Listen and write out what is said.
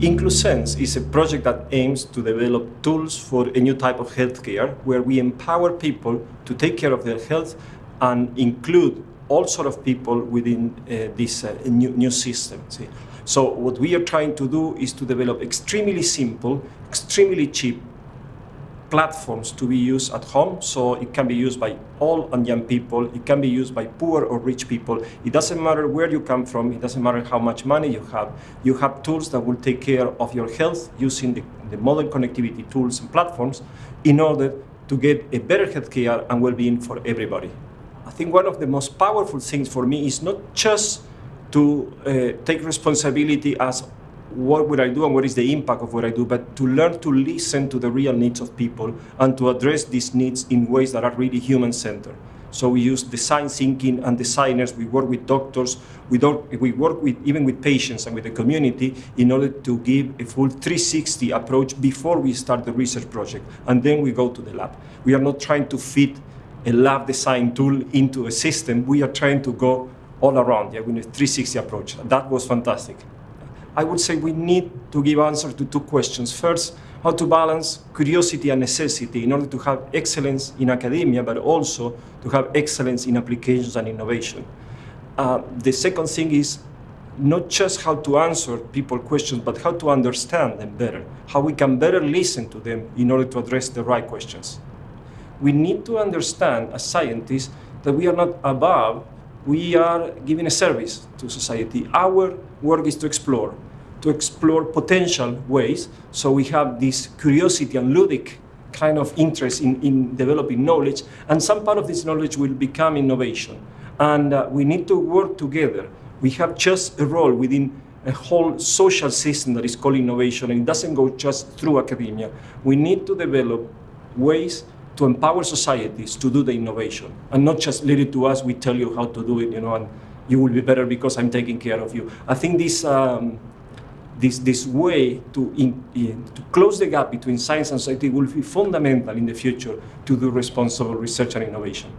IncluSense is a project that aims to develop tools for a new type of healthcare where we empower people to take care of their health and include all sort of people within uh, this uh, new, new system. See? So what we are trying to do is to develop extremely simple, extremely cheap platforms to be used at home. So it can be used by all and young people. It can be used by poor or rich people. It doesn't matter where you come from. It doesn't matter how much money you have. You have tools that will take care of your health using the, the modern connectivity tools and platforms in order to get a better healthcare and well-being for everybody. I think one of the most powerful things for me is not just to uh, take responsibility as what would I do and what is the impact of what I do, but to learn to listen to the real needs of people and to address these needs in ways that are really human-centered. So we use design thinking and designers, we work with doctors, we, we work with, even with patients and with the community in order to give a full 360 approach before we start the research project. And then we go to the lab. We are not trying to fit a lab design tool into a system. We are trying to go all around yeah, with a 360 approach. That was fantastic. I would say we need to give answer to two questions. First, how to balance curiosity and necessity in order to have excellence in academia, but also to have excellence in applications and innovation. Uh, the second thing is not just how to answer people questions, but how to understand them better, how we can better listen to them in order to address the right questions. We need to understand as scientists that we are not above we are giving a service to society. Our work is to explore, to explore potential ways. So we have this curiosity and ludic kind of interest in, in developing knowledge, and some part of this knowledge will become innovation. And uh, we need to work together. We have just a role within a whole social system that is called innovation, and it doesn't go just through academia. We need to develop ways to empower societies to do the innovation and not just leave it to us, we tell you how to do it, you know, and you will be better because I'm taking care of you. I think this, um, this, this way to, in, in, to close the gap between science and society will be fundamental in the future to do responsible research and innovation.